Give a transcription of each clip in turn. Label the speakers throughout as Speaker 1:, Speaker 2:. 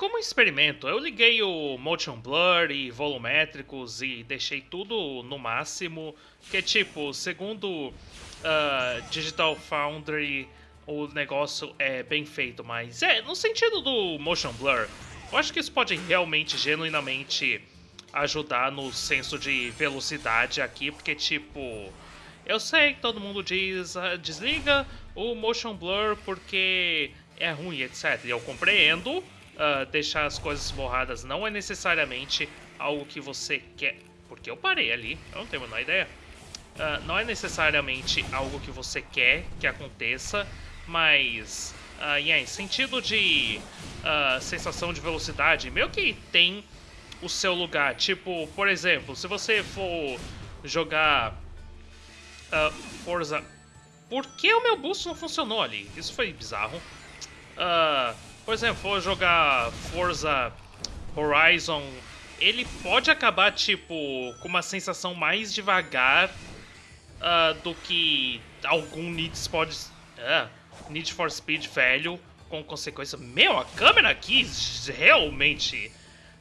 Speaker 1: Como experimento, eu liguei o Motion Blur e volumétricos e deixei tudo no máximo, que tipo, segundo uh, Digital Foundry, o negócio é bem feito, mas é, no sentido do Motion Blur, eu acho que isso pode realmente, genuinamente ajudar no senso de velocidade aqui, porque tipo, eu sei que todo mundo diz, uh, desliga o Motion Blur porque é ruim, etc. E eu compreendo, uh, deixar as coisas borradas não é necessariamente algo que você quer. Porque eu parei ali, eu não tenho a menor ideia. Uh, não é necessariamente algo que você quer que aconteça, mas uh, yeah, sentido de uh, sensação de velocidade, meio que tem o seu lugar. Tipo, por exemplo, se você for jogar uh, Forza... Por que o meu boost não funcionou ali? Isso foi bizarro. Uh, por exemplo, for jogar Forza Horizon, ele pode acabar, tipo, com uma sensação mais devagar uh, do que algum Need for, uh, Need for Speed velho, com consequência... Meu, a câmera aqui realmente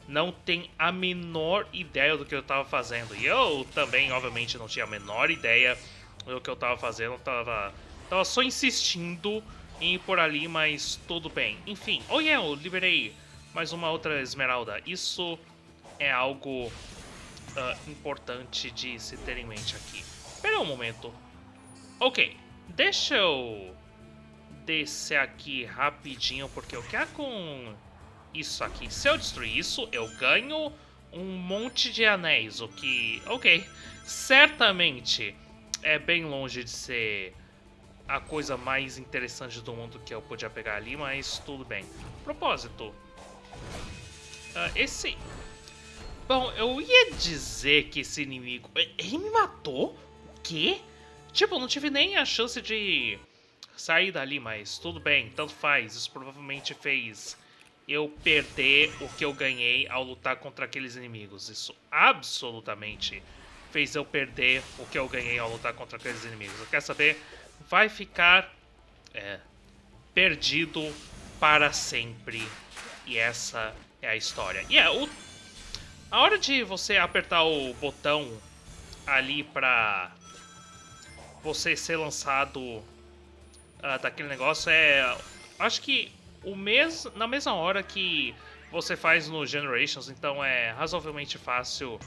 Speaker 1: não tem a menor ideia do que eu tava fazendo. E eu também, obviamente, não tinha a menor ideia do que eu tava fazendo. Tava, tava só insistindo ir por ali, mas tudo bem. Enfim, oh yeah, eu liberei mais uma outra esmeralda. Isso é algo uh, importante de se ter em mente aqui. Espera um momento. Ok, deixa eu descer aqui rapidinho, porque eu quero com isso aqui. Se eu destruir isso, eu ganho um monte de anéis, o que... Ok, certamente é bem longe de ser a coisa mais interessante do mundo que eu podia pegar ali, mas tudo bem. Propósito. Uh, esse... Bom, eu ia dizer que esse inimigo... Ele me matou? O quê? Tipo, não tive nem a chance de sair dali, mas tudo bem, tanto faz. Isso provavelmente fez eu perder o que eu ganhei ao lutar contra aqueles inimigos. Isso absolutamente fez eu perder o que eu ganhei ao lutar contra aqueles inimigos. Eu quero saber vai ficar é, perdido para sempre. E essa é a história. E é, o, a hora de você apertar o botão ali para você ser lançado uh, daquele negócio é... Acho que o mes, na mesma hora que você faz no Generations, então é razoavelmente fácil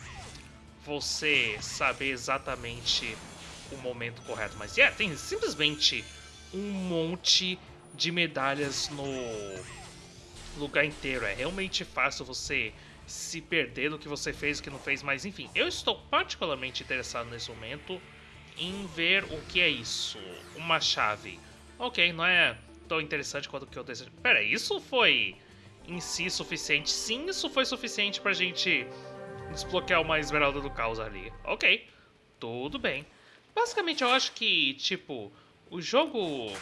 Speaker 1: você saber exatamente o momento correto. Mas yeah, tem simplesmente um monte de medalhas no lugar inteiro. É realmente fácil você se perder do que você fez o que não fez. Mas enfim, eu estou particularmente interessado nesse momento em ver o que é isso. Uma chave. Ok, não é tão interessante quanto o que eu desejo. Pera, isso foi em si suficiente? Sim, isso foi suficiente pra gente desbloquear uma esmeralda do caos ali. Ok, tudo bem. Basicamente, eu acho que, tipo, o jogo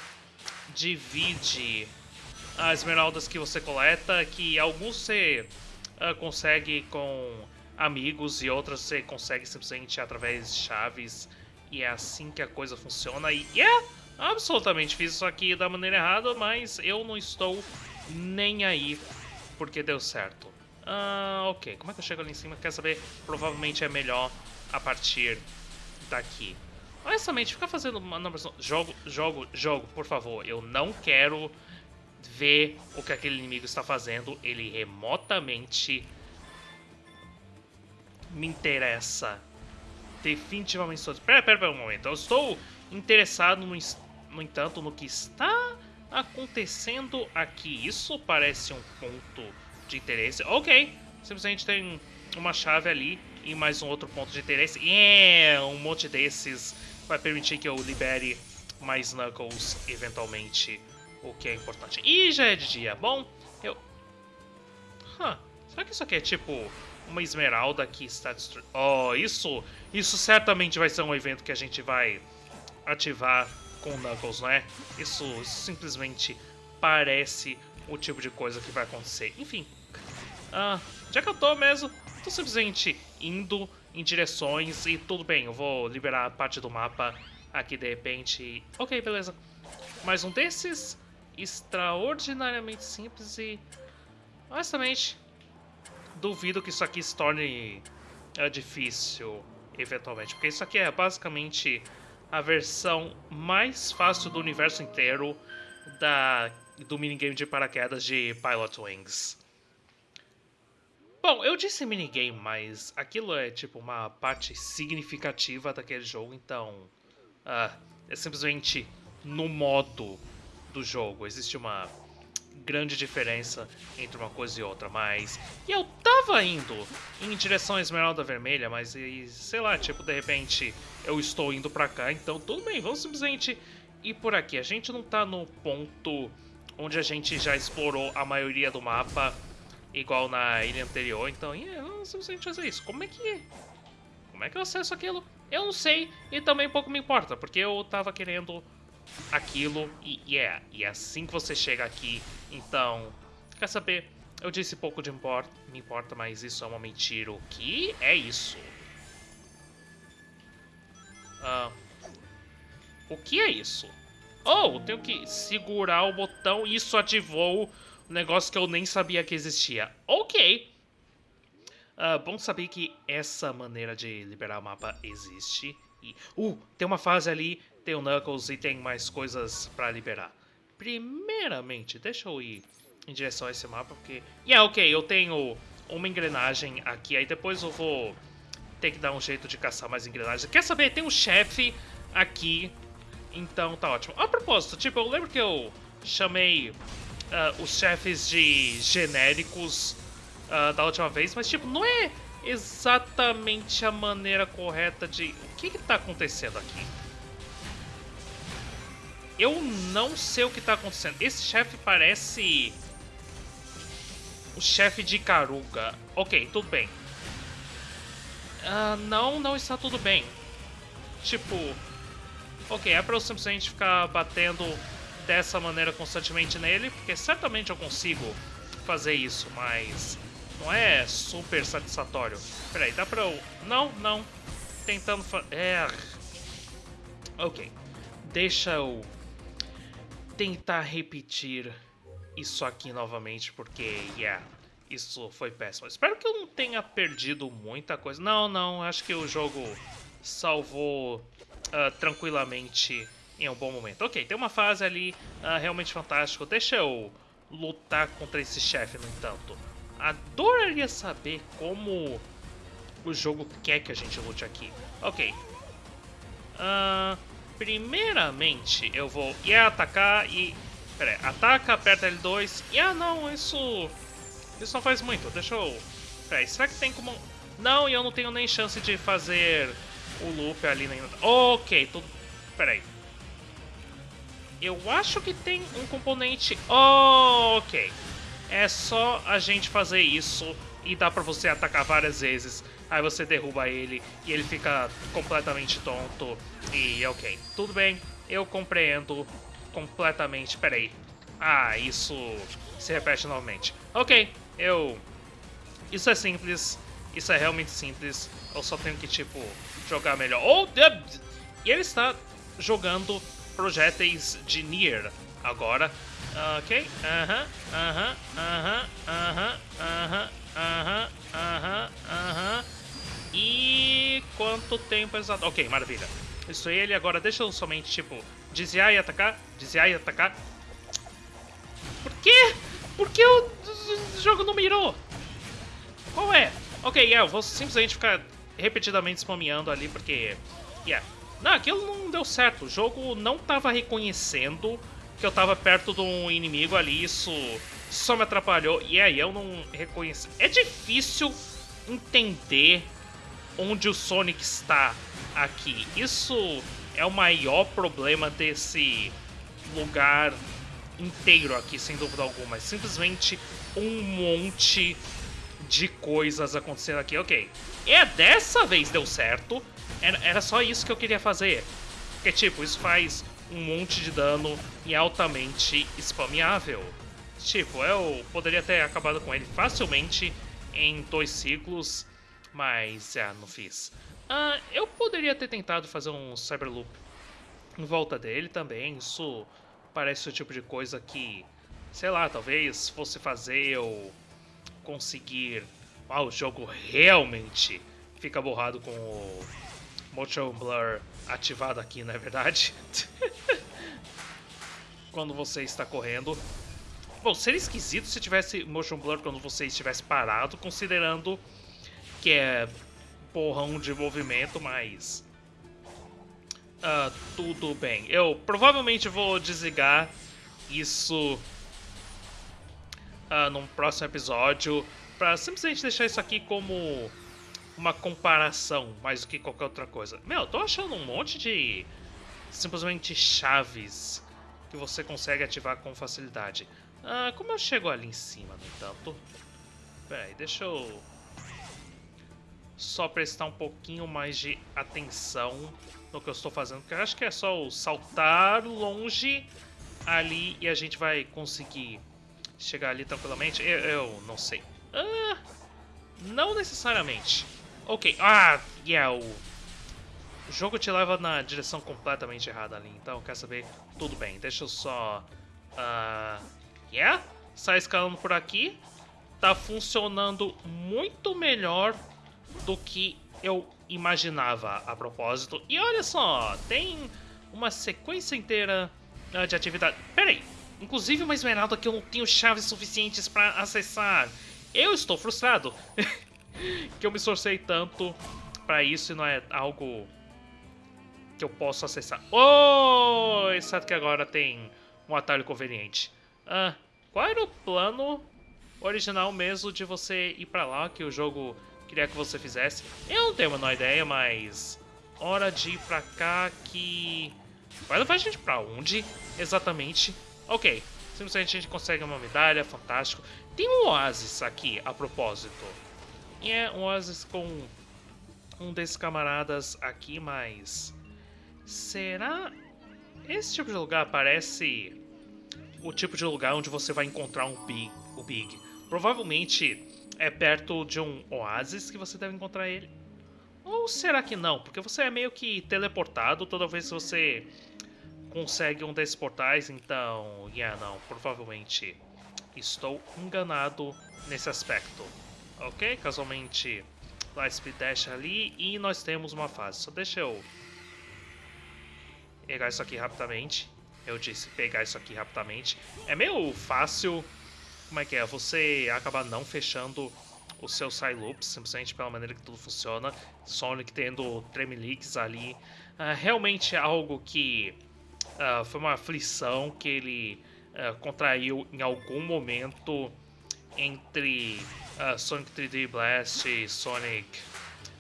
Speaker 1: divide as esmeraldas que você coleta, que alguns você uh, consegue com amigos e outras você consegue simplesmente através de chaves. E é assim que a coisa funciona. E é absolutamente fiz isso aqui da maneira errada, mas eu não estou nem aí porque deu certo. Uh, ok, como é que eu chego ali em cima? Quer saber? Provavelmente é melhor a partir daqui. Honestamente, ficar fazendo manobras... Jogo, jogo, jogo, por favor. Eu não quero ver o que aquele inimigo está fazendo. Ele remotamente me interessa. Definitivamente estou... Pera, pera, pera um momento. Eu estou interessado, no, no entanto, no que está acontecendo aqui. Isso parece um ponto de interesse. Ok, simplesmente tem uma chave ali e mais um outro ponto de interesse. E é, um monte desses vai permitir que eu libere mais Knuckles eventualmente, o que é importante. E já é de dia. Bom, eu... Huh, será que isso aqui é tipo uma esmeralda que está destruindo? Oh, isso, isso certamente vai ser um evento que a gente vai ativar com Knuckles, não é? Isso, isso simplesmente parece o tipo de coisa que vai acontecer. Enfim, uh, já que eu tô mesmo, tô simplesmente indo em direções e tudo bem, eu vou liberar a parte do mapa aqui de repente. Ok, beleza. Mais um desses, extraordinariamente simples e Honestamente, duvido que isso aqui se torne é, difícil, eventualmente. Porque isso aqui é basicamente a versão mais fácil do universo inteiro da, do minigame de paraquedas de Pilot Wings. Bom, eu disse minigame, mas aquilo é tipo uma parte significativa daquele jogo, então uh, é simplesmente no modo do jogo. Existe uma grande diferença entre uma coisa e outra, mas... E eu tava indo em direção à Esmeralda Vermelha, mas, e, sei lá, tipo, de repente eu estou indo pra cá, então tudo bem, vamos simplesmente ir por aqui. A gente não tá no ponto onde a gente já explorou a maioria do mapa igual na ilha anterior, então yeah, não simplesmente fazer isso. Como é que... Como é que eu acesso aquilo? Eu não sei e também pouco me importa, porque eu tava querendo aquilo e yeah, e é assim que você chega aqui, então... Quer saber? Eu disse pouco de importa, me importa, mas isso é uma mentira. O que é isso? Ah, o que é isso? Oh, eu tenho que segurar o botão isso ativou um negócio que eu nem sabia que existia. Ok. Uh, bom saber que essa maneira de liberar o mapa existe. E, uh, tem uma fase ali, tem o Knuckles e tem mais coisas pra liberar. Primeiramente, deixa eu ir em direção a esse mapa, porque... Yeah, ok, eu tenho uma engrenagem aqui, aí depois eu vou ter que dar um jeito de caçar mais engrenagens. Quer saber? Tem um chefe aqui, então tá ótimo. A propósito, tipo, eu lembro que eu chamei uh, os chefes de genéricos uh, da última vez, mas tipo, não é exatamente a maneira correta de... O que que tá acontecendo aqui? Eu não sei o que tá acontecendo. Esse chefe parece... O chefe de Karuga. Ok, tudo bem. Uh, não, não está tudo bem. Tipo... Ok, é pra eu simplesmente ficar batendo dessa maneira constantemente nele, porque certamente eu consigo fazer isso, mas não é super satisfatório. Peraí, dá pra eu... Não, não. Tentando fazer... É... Ok. Deixa eu tentar repetir isso aqui novamente, porque, yeah, isso foi péssimo. Espero que eu não tenha perdido muita coisa. Não, não, acho que o jogo salvou uh, tranquilamente em um bom momento. Ok, tem uma fase ali uh, realmente fantástica. Deixa eu lutar contra esse chefe, no entanto. Adoraria saber como o jogo quer que a gente lute aqui. Ok. Uh, primeiramente, eu vou ir atacar e... Pera aí, ataca, aperta L2. E ah, não, isso... Isso não faz muito. Deixa eu... Pera aí, será que tem como... Não, e eu não tenho nem chance de fazer o loop ali. Ok, tudo... Pera aí. Eu acho que tem um componente... Oh, ok. É só a gente fazer isso e dá pra você atacar várias vezes. Aí você derruba ele e ele fica completamente tonto. E ok, tudo bem, eu compreendo completamente. Peraí. Ah, isso se repete novamente. Ok, eu... Isso é simples, isso é realmente simples. Eu só tenho que, tipo, jogar melhor. Oh, e ele está jogando projéteis de Nier agora. Ok, aham, aham, aham, aham, aham, aham, aham, aham. E quanto tempo exato? Ok, maravilha. Isso aí, ele agora deixa eu somente, tipo, desviar e atacar, desviar e atacar. Por quê? Por que o jogo não mirou? Qual é? Ok, yeah, eu vou simplesmente ficar repetidamente spameando ali, porque... Yeah, não, aquilo não deu certo. O jogo não estava reconhecendo que eu estava perto de um inimigo ali. Isso só me atrapalhou. E aí eu não reconheci. É difícil entender onde o Sonic está aqui. Isso é o maior problema desse lugar inteiro aqui, sem dúvida alguma. É simplesmente um monte de coisas acontecendo aqui. Ok, é dessa vez deu certo. Era, era só isso que eu queria fazer. Porque, tipo, isso faz um monte de dano e é altamente spameável. Tipo, eu poderia ter acabado com ele facilmente em dois ciclos, mas, é, não fiz. Ah, eu poderia ter tentado fazer um Cyberloop em volta dele também, isso parece o tipo de coisa que, sei lá, talvez fosse fazer eu conseguir... Ah, o jogo realmente fica borrado com o Motion Blur ativado aqui, não é verdade? quando você está correndo. Bom, seria esquisito se tivesse Motion Blur quando você estivesse parado, considerando que é porrão de movimento, mas... Uh, tudo bem. Eu provavelmente vou desligar isso uh, num próximo episódio para simplesmente deixar isso aqui como uma comparação mais do que qualquer outra coisa. Meu, tô achando um monte de simplesmente chaves que você consegue ativar com facilidade. Ah, como eu chego ali em cima, no entanto? Pera deixa eu só prestar um pouquinho mais de atenção no que eu estou fazendo, porque eu acho que é só o saltar longe ali e a gente vai conseguir chegar ali tranquilamente. Eu, eu não sei. Ah, não necessariamente. Ok, ah, yeah, o jogo te leva na direção completamente errada ali, então quer saber? Tudo bem, deixa eu só... Uh, yeah, sai escalando por aqui. Tá funcionando muito melhor do que eu imaginava a propósito. E olha só, tem uma sequência inteira uh, de atividade. Pera aí, inclusive uma esmeralda que eu não tenho chaves suficientes para acessar. Eu estou frustrado que eu me esforcei tanto para isso e não é algo que eu posso acessar. Oh, exceto que agora tem um atalho conveniente. Ah, qual era o plano original mesmo de você ir para lá que o jogo queria que você fizesse. Eu não tenho a menor ideia, mas... Hora de ir pra cá que... Vai levar a gente pra onde, exatamente? Ok, simplesmente a gente consegue uma medalha, fantástico. Tem um oásis aqui, a propósito. E é um oásis com um desses camaradas aqui, mas... Será... Esse tipo de lugar parece o tipo de lugar onde você vai encontrar um Big, o Big. Provavelmente é perto de um oásis que você deve encontrar ele. Ou será que não? Porque você é meio que teleportado toda vez que você consegue um desses portais, então... Yeah, não, provavelmente estou enganado nesse aspecto. Ok? Casualmente, lá Speed Dash ali e nós temos uma fase. Só deixa eu pegar isso aqui rapidamente. Eu disse pegar isso aqui rapidamente. É meio fácil como é que é? Você acaba não fechando o seu side loops, simplesmente pela maneira que tudo funciona. Sonic tendo tremeliques ali. Uh, realmente é algo que uh, foi uma aflição que ele uh, contraiu em algum momento entre Sonic 3D Blast e Sonic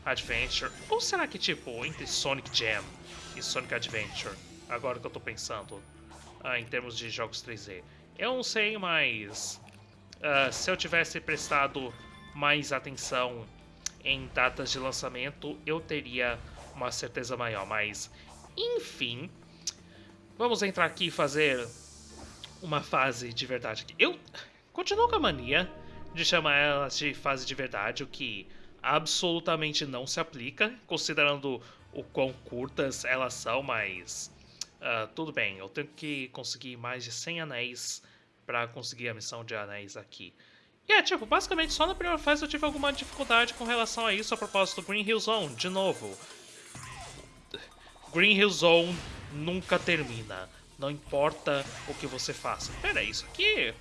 Speaker 1: Adventure. Ou será que, tipo, entre Sonic Jam e Sonic Adventure? Agora que eu tô pensando em termos de jogos 3D. Eu não sei, mas Uh, se eu tivesse prestado mais atenção em datas de lançamento, eu teria uma certeza maior. Mas, enfim, vamos entrar aqui e fazer uma fase de verdade. Eu continuo com a mania de chamar elas de fase de verdade, o que absolutamente não se aplica, considerando o quão curtas elas são, mas uh, tudo bem, eu tenho que conseguir mais de 100 anéis para conseguir a missão de anéis aqui. E é, tipo, basicamente só na primeira fase eu tive alguma dificuldade com relação a isso a propósito do Green Hill Zone, de novo. Green Hill Zone nunca termina, não importa o que você faça. Pera, isso aqui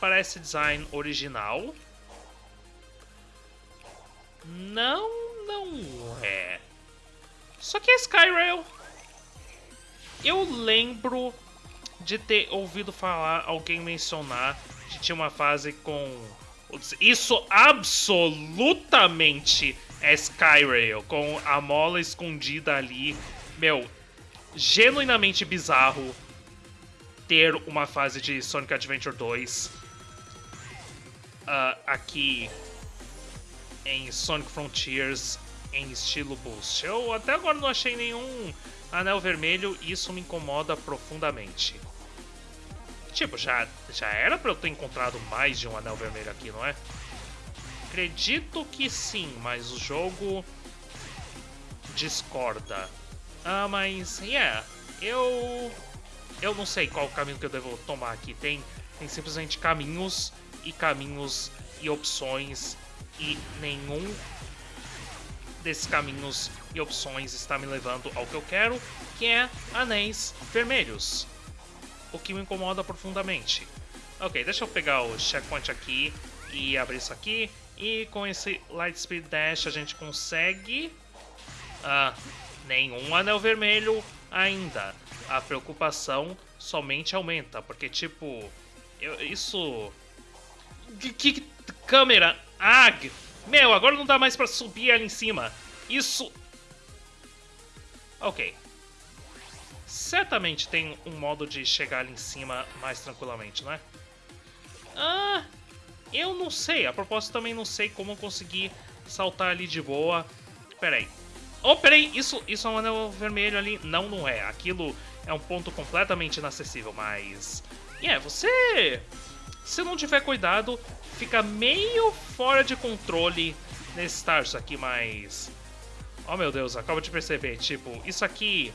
Speaker 1: parece design original. Não, não é. Só que é Skyrail. Eu lembro de ter ouvido falar, alguém mencionar que tinha uma fase com. Isso absolutamente é Skyrail, com a mola escondida ali. Meu, genuinamente bizarro ter uma fase de Sonic Adventure 2 uh, aqui em Sonic Frontiers em estilo boost. Eu até agora não achei nenhum anel vermelho e isso me incomoda profundamente. Tipo, já, já era pra eu ter encontrado mais de um anel vermelho aqui, não é? Acredito que sim, mas o jogo discorda. Ah, mas, yeah, eu... Eu não sei qual caminho que eu devo tomar aqui. Tem, tem simplesmente caminhos e caminhos e opções e nenhum desses caminhos e opções está me levando ao que eu quero, que é anéis vermelhos. O que me incomoda profundamente. Ok, deixa eu pegar o checkpoint aqui e abrir isso aqui. E com esse Lightspeed Dash a gente consegue... Ah, nenhum anel vermelho ainda. A preocupação somente aumenta, porque tipo... Eu, isso... Que, que câmera? Ah, meu, agora não dá mais pra subir ali em cima. Isso... Ok. Certamente tem um modo de chegar ali em cima mais tranquilamente, não é? Ah, eu não sei. A propósito, também não sei como conseguir saltar ali de boa. Peraí. Oh, peraí, isso, isso é um anel vermelho ali. Não, não é. Aquilo é um ponto completamente inacessível, mas... É, yeah, você... Se não tiver cuidado, fica meio fora de controle nesse estágio aqui, mas... Oh meu Deus, acabo de perceber, tipo, isso aqui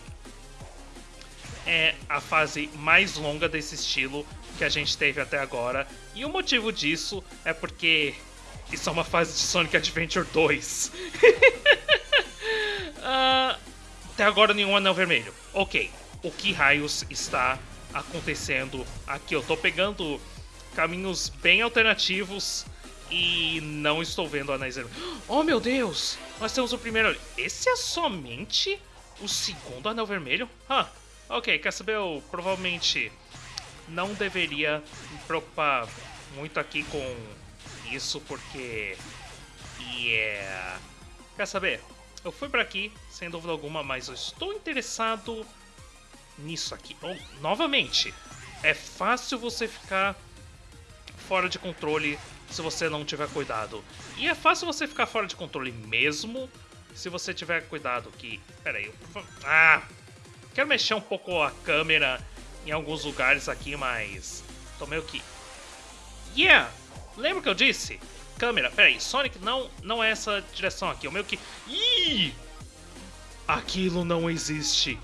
Speaker 1: é a fase mais longa desse estilo que a gente teve até agora. E o motivo disso é porque isso é uma fase de Sonic Adventure 2. uh, até agora nenhum anel vermelho. Ok, o que raios está acontecendo aqui? Eu tô pegando caminhos bem alternativos e não estou vendo anéis vermelhos. Oh meu Deus! Nós temos o primeiro. Esse é somente o segundo anel vermelho? Ah, ok, quer saber? Eu provavelmente não deveria me preocupar muito aqui com isso, porque. Yeah. Quer saber? Eu fui para aqui, sem dúvida alguma, mas eu estou interessado nisso aqui. Oh, novamente, é fácil você ficar fora de controle se você não tiver cuidado. E é fácil você ficar fora de controle mesmo se você tiver cuidado que... Pera aí, eu... Ah! Quero mexer um pouco a câmera em alguns lugares aqui, mas... Tô meio que... Yeah! Lembra que eu disse? Câmera, pera aí, Sonic não, não é essa direção aqui, o meio que... Ih! Aquilo não existe.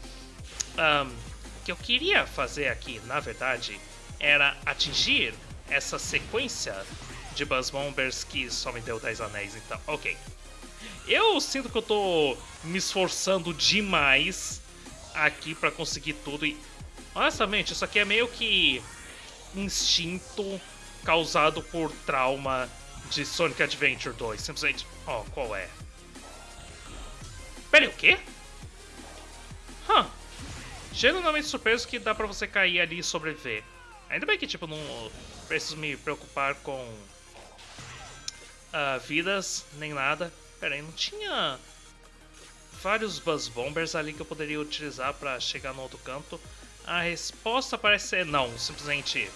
Speaker 1: Um, o que eu queria fazer aqui, na verdade, era atingir essa sequência de Buzz Bombers que só me deu 10 anéis, então, ok. Eu sinto que eu tô me esforçando demais aqui para conseguir tudo e... Honestamente, isso aqui é meio que instinto causado por trauma de Sonic Adventure 2. Simplesmente... Ó, oh, qual é? Pera o quê? Huh. Genuinamente surpreso que dá pra você cair ali e sobreviver. Ainda bem que, tipo, não preciso me preocupar com uh, vidas, nem nada. Pera aí, não tinha vários Buzz Bombers ali que eu poderia utilizar para chegar no outro canto? A resposta parece ser não, simplesmente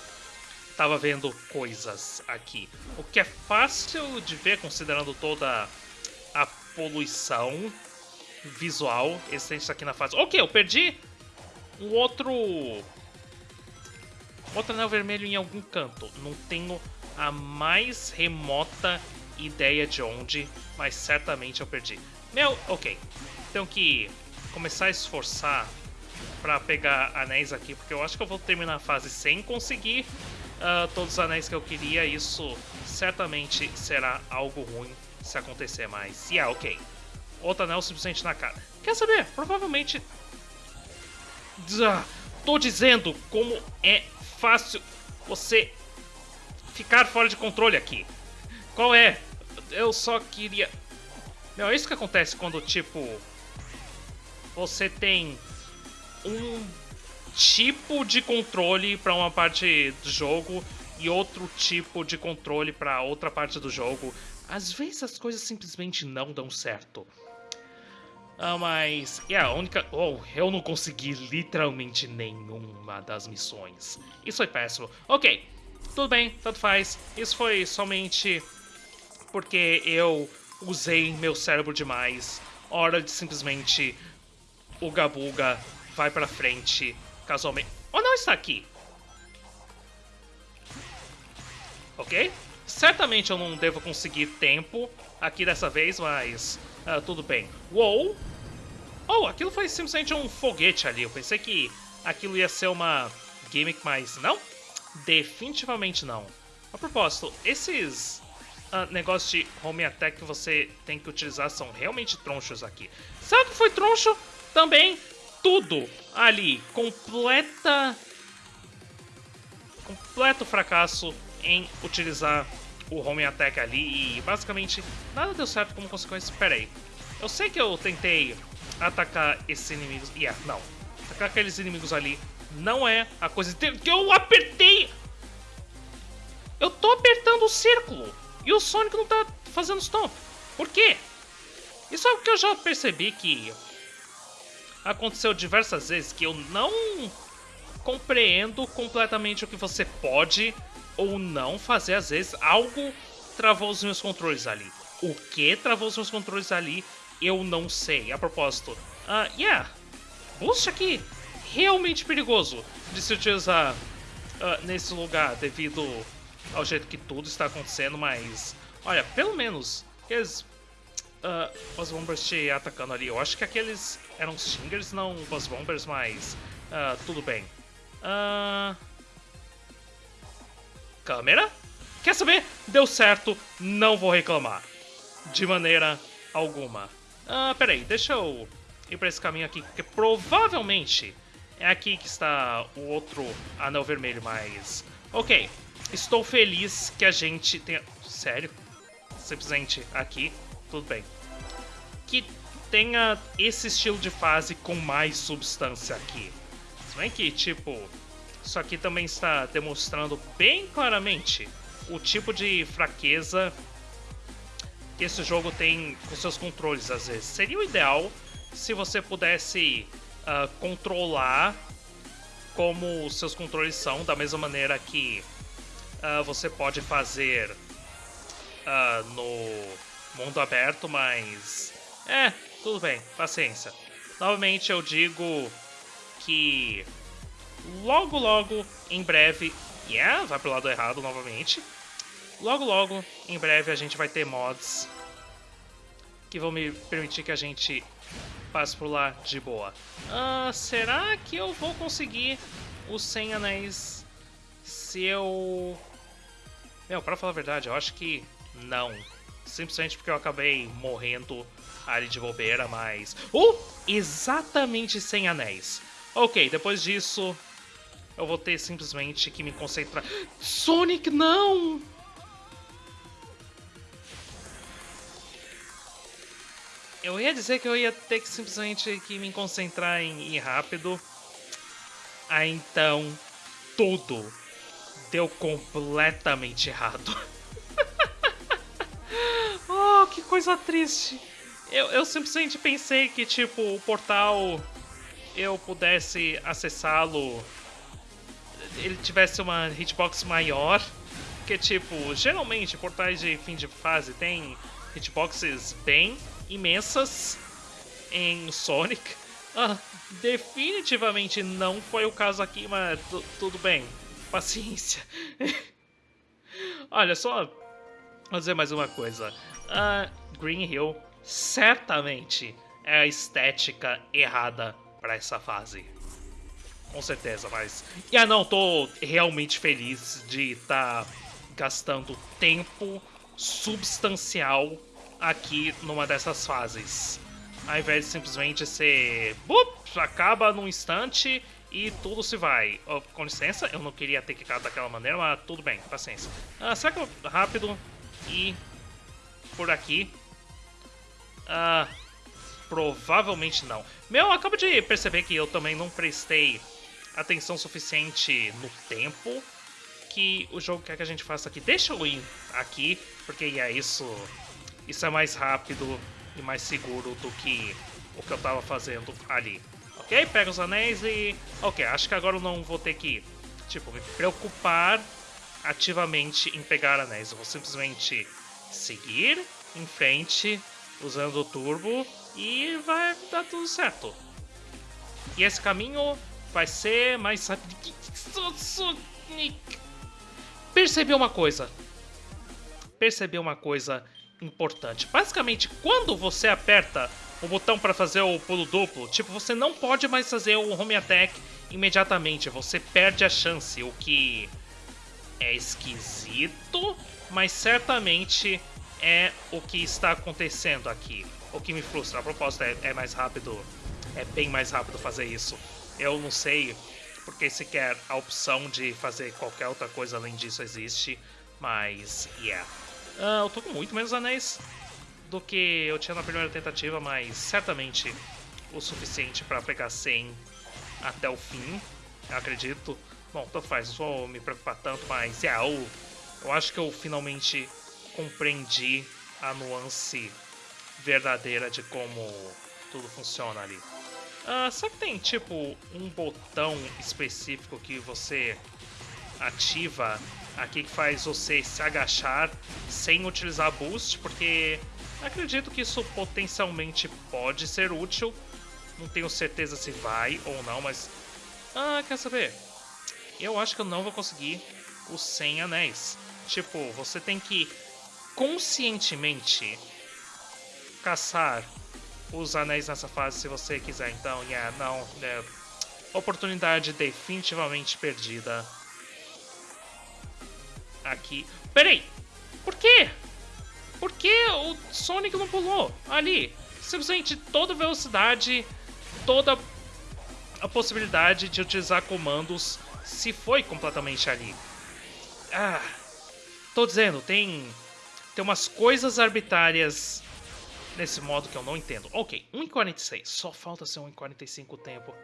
Speaker 1: estava vendo coisas aqui. O que é fácil de ver considerando toda a poluição visual existente aqui na fase. Ok, eu perdi um outro... Outro anel vermelho em algum canto. Não tenho a mais remota ideia de onde, mas certamente eu perdi. Meu, ok. Tenho que começar a esforçar para pegar anéis aqui, porque eu acho que eu vou terminar a fase sem conseguir uh, todos os anéis que eu queria. Isso certamente será algo ruim se acontecer mais. E yeah, ok. Outro anel simplesmente na cara. Quer saber? Provavelmente... Tô dizendo como é fácil você ficar fora de controle aqui. Qual é? Eu só queria... Não, é isso que acontece quando, tipo... Você tem um tipo de controle para uma parte do jogo e outro tipo de controle para outra parte do jogo. Às vezes as coisas simplesmente não dão certo. Ah, mas... É a única... Oh, eu não consegui literalmente nenhuma das missões. Isso foi péssimo. Ok, tudo bem, tanto faz. Isso foi somente porque eu usei meu cérebro demais. Hora de simplesmente o Gabuga vai pra frente casualmente. Ou não está aqui. Ok? Certamente eu não devo conseguir tempo aqui dessa vez, mas uh, tudo bem. Uou! Oh, aquilo foi simplesmente um foguete ali. Eu pensei que aquilo ia ser uma gimmick, mas não? Definitivamente não. A propósito, esses uh, negócios de home attack que você tem que utilizar são realmente tronchos aqui. O que foi troncho? Também tudo ali. Completa... Completo fracasso em utilizar o home attack ali e basicamente nada deu certo como consequência. Pera aí. Eu sei que eu tentei atacar esses inimigos. Yeah, não. Atacar aqueles inimigos ali não é a coisa que eu apertei. Eu tô apertando o círculo e o Sonic não tá fazendo stomp. Por quê? Isso é algo que eu já percebi que aconteceu diversas vezes que eu não compreendo completamente o que você pode ou não fazer. Às vezes algo travou os meus controles ali. O que travou os meus controles ali, eu não sei. A propósito, uh, yeah, boost aqui realmente perigoso de se utilizar uh, nesse lugar devido ao jeito que tudo está acontecendo, mas olha, pelo menos aqueles uh, Buzz Bombers te atacando ali. Eu acho que aqueles eram Stingers, não Buzz Bombers, mas uh, tudo bem. Uh... Câmera? Quer saber? Deu certo, não vou reclamar. De maneira alguma. Ah, peraí, deixa eu ir pra esse caminho aqui, porque provavelmente é aqui que está o outro anel vermelho, mas... Ok, estou feliz que a gente tenha... Sério? Simplesmente aqui, tudo bem. Que tenha esse estilo de fase com mais substância aqui. Se bem que, tipo, isso aqui também está demonstrando bem claramente o tipo de fraqueza que esse jogo tem com seus controles às vezes. Seria o ideal se você pudesse uh, controlar como os seus controles são, da mesma maneira que uh, você pode fazer uh, no mundo aberto, mas... É, tudo bem, paciência. Novamente eu digo que logo logo, em breve... Yeah, vai pro lado errado novamente. Logo logo, em breve, a gente vai ter mods que vão me permitir que a gente passe por lá de boa. Ah, será que eu vou conseguir os 100 anéis se eu... Meu, pra falar a verdade, eu acho que não. Simplesmente porque eu acabei morrendo ali de bobeira, mas... Uh! Exatamente 100 anéis. Ok, depois disso, eu vou ter simplesmente que me concentrar... Sonic, não! Eu ia dizer que eu ia ter que simplesmente que me concentrar em ir rápido. Ah, então tudo deu completamente errado. oh, que coisa triste. Eu, eu simplesmente pensei que, tipo, o portal eu pudesse acessá-lo ele tivesse uma hitbox maior. Que, tipo, geralmente portais de fim de fase tem hitboxes bem imensas em Sonic. Ah, definitivamente não foi o caso aqui, mas tudo bem. Paciência. Olha, só vou dizer mais uma coisa. Ah, Green Hill certamente é a estética errada para essa fase. Com certeza, mas... Ah, não, tô realmente feliz de estar tá gastando tempo substancial aqui numa dessas fases. Ao invés de simplesmente ser... Bup, acaba num instante e tudo se vai. Oh, com licença, eu não queria ter quicado daquela maneira, mas tudo bem, paciência. Ah, será que eu rápido e por aqui? Ah, provavelmente não. Meu, acabo de perceber que eu também não prestei atenção suficiente no tempo que o jogo quer que a gente faça aqui. Deixa eu ir aqui, porque é isso isso é mais rápido e mais seguro do que o que eu tava fazendo ali. Ok? Pega os anéis e... Ok, acho que agora eu não vou ter que, tipo, me preocupar ativamente em pegar anéis. Eu vou simplesmente seguir em frente usando o turbo e vai dar tudo certo. E esse caminho vai ser mais rápido. Percebeu uma coisa? Percebeu uma coisa importante. Basicamente, quando você aperta o botão para fazer o pulo duplo, tipo, você não pode mais fazer o home attack imediatamente, você perde a chance, o que é esquisito, mas certamente é o que está acontecendo aqui. O que me frustra. A propósito, é, é mais rápido. É bem mais rápido fazer isso. Eu não sei porque sequer a opção de fazer qualquer outra coisa além disso existe, mas, yeah. Uh, eu tô com muito menos anéis do que eu tinha na primeira tentativa, mas certamente o suficiente para pegar 100 até o fim, eu acredito. Bom, tanto faz, não vou me preocupar tanto, mas yeah, eu, eu acho que eu finalmente compreendi a nuance verdadeira de como tudo funciona ali. Uh, será que tem, tipo, um botão específico que você ativa aqui que faz você se agachar sem utilizar boost? Porque acredito que isso potencialmente pode ser útil. Não tenho certeza se vai ou não, mas... Ah, quer saber? eu acho que eu não vou conseguir os 100 anéis. Tipo, você tem que conscientemente caçar os anéis nessa fase se você quiser. Então, yeah, não, é, oportunidade definitivamente perdida. Aqui. Peraí! Por quê? Por que o Sonic não pulou ali? Simplesmente toda velocidade, toda a possibilidade de utilizar comandos se foi completamente ali. Ah, tô dizendo, tem, tem umas coisas arbitrárias nesse modo que eu não entendo. Ok, 1,46. Só falta ser 1,45 o tempo.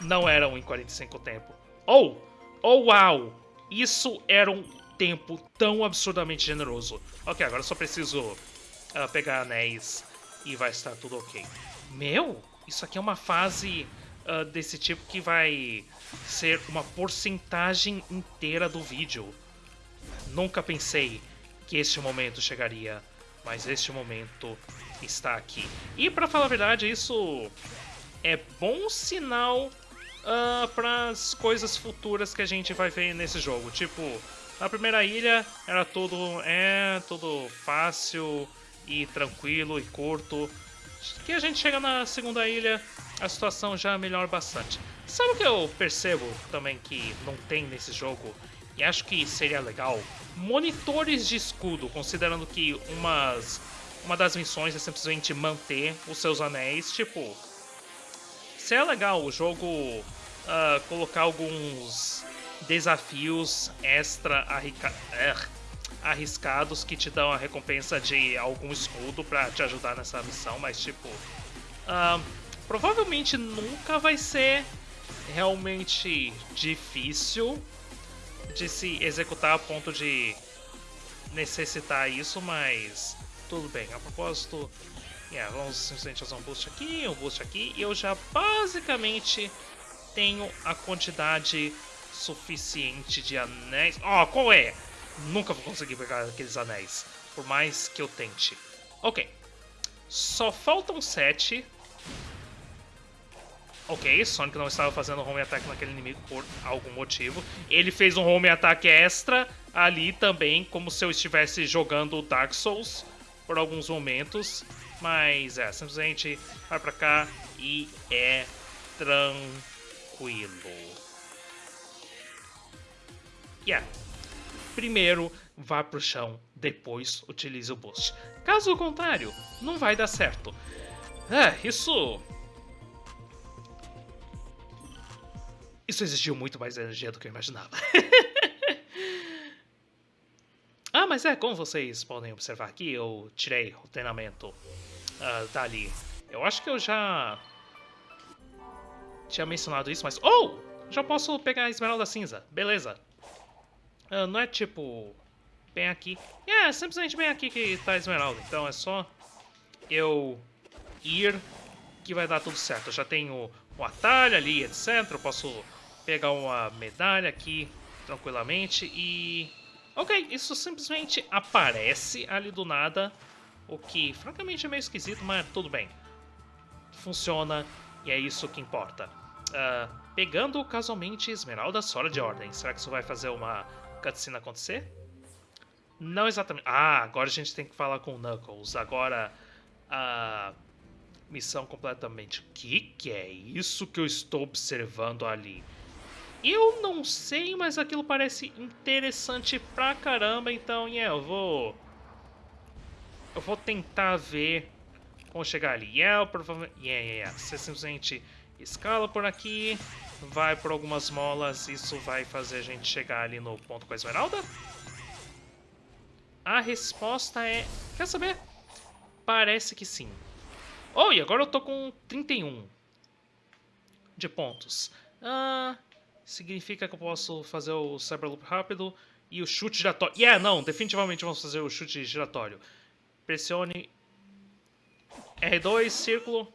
Speaker 1: Não era 1,45 o tempo. Oh! Oh, uau! Isso era um tempo tão absurdamente generoso. Ok, agora só preciso uh, pegar anéis e vai estar tudo ok. Meu, isso aqui é uma fase uh, desse tipo que vai ser uma porcentagem inteira do vídeo. Nunca pensei que este momento chegaria, mas este momento está aqui. E para falar a verdade, isso é bom sinal uh, para as coisas futuras que a gente vai ver nesse jogo. Tipo, na primeira ilha era tudo é tudo fácil e tranquilo e curto. Que a gente chega na segunda ilha a situação já melhora bastante. Sabe o que eu percebo também que não tem nesse jogo? E acho que seria legal? Monitores de escudo, considerando que umas, uma das missões é simplesmente manter os seus anéis. Tipo, seria legal o jogo uh, colocar alguns desafios extra er, arriscados que te dão a recompensa de algum escudo para te ajudar nessa missão, mas tipo... Uh, Provavelmente nunca vai ser realmente difícil de se executar a ponto de necessitar isso, mas tudo bem. A propósito, yeah, vamos simplesmente fazer um boost aqui, um boost aqui, e eu já basicamente tenho a quantidade suficiente de anéis. Oh, qual é? Nunca vou conseguir pegar aqueles anéis, por mais que eu tente. Ok, só faltam sete Ok, Sonic não estava fazendo home attack naquele inimigo por algum motivo. Ele fez um home attack extra ali também, como se eu estivesse jogando Dark Souls por alguns momentos. Mas é, simplesmente vai pra cá e é tranquilo. Yeah. Primeiro vá pro chão, depois utilize o boost. Caso contrário, não vai dar certo. Ah, isso Isso exigiu muito mais energia do que eu imaginava. ah, mas é, como vocês podem observar aqui, eu tirei o treinamento uh, dali. Eu acho que eu já tinha mencionado isso, mas... Oh! Já posso pegar a esmeralda cinza. Beleza. Uh, não é tipo... Bem aqui. É, simplesmente bem aqui que tá a esmeralda. Então é só eu ir que vai dar tudo certo. Eu já tenho um atalho ali, etc. Eu posso pegar uma medalha aqui tranquilamente e... Ok, isso simplesmente aparece ali do nada, o que francamente é meio esquisito, mas tudo bem. Funciona e é isso que importa. Uh, pegando casualmente Esmeralda fora de ordem, será que isso vai fazer uma cutscene acontecer? Não exatamente. Ah, agora a gente tem que falar com o Knuckles. Agora a missão completamente. Que, que é isso que eu estou observando ali? Eu não sei, mas aquilo parece interessante pra caramba, então, yeah, eu vou... Eu vou tentar ver como chegar ali. Yeah, provavelmente... Yeah, yeah, yeah. Você simplesmente escala por aqui, vai por algumas molas, isso vai fazer a gente chegar ali no ponto com a esmeralda? A resposta é... Quer saber? Parece que sim. Oh, e agora eu tô com 31 de pontos. Ah, significa que eu posso fazer o Cyberloop rápido e o chute giratório. Yeah, não, definitivamente vamos fazer o chute giratório. Pressione R2, círculo.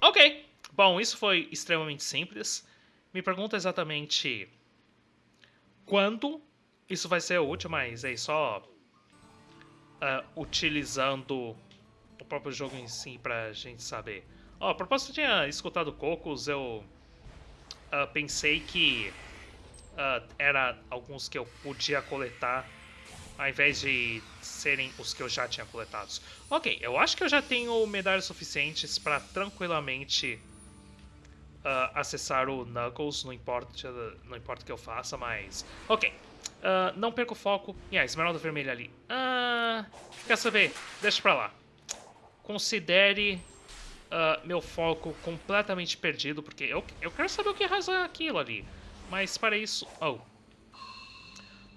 Speaker 1: Ok. Bom, isso foi extremamente simples. Me pergunta exatamente quando isso vai ser útil, mas é só uh, utilizando o próprio jogo em si pra gente saber. Ó, oh, a propósito, eu tinha escutado Cocos, eu uh, pensei que uh, era alguns que eu podia coletar ao invés de serem os que eu já tinha coletados. Ok, eu acho que eu já tenho medalhas suficientes para tranquilamente uh, acessar o Knuckles, não importa, não importa o que eu faça, mas... Ok, uh, não perco o foco. E a esmeralda vermelha ali. Uh, quer saber? Deixa pra lá. Considere uh, meu foco completamente perdido, porque eu, eu quero saber o que razão aquilo ali. Mas para isso... Oh.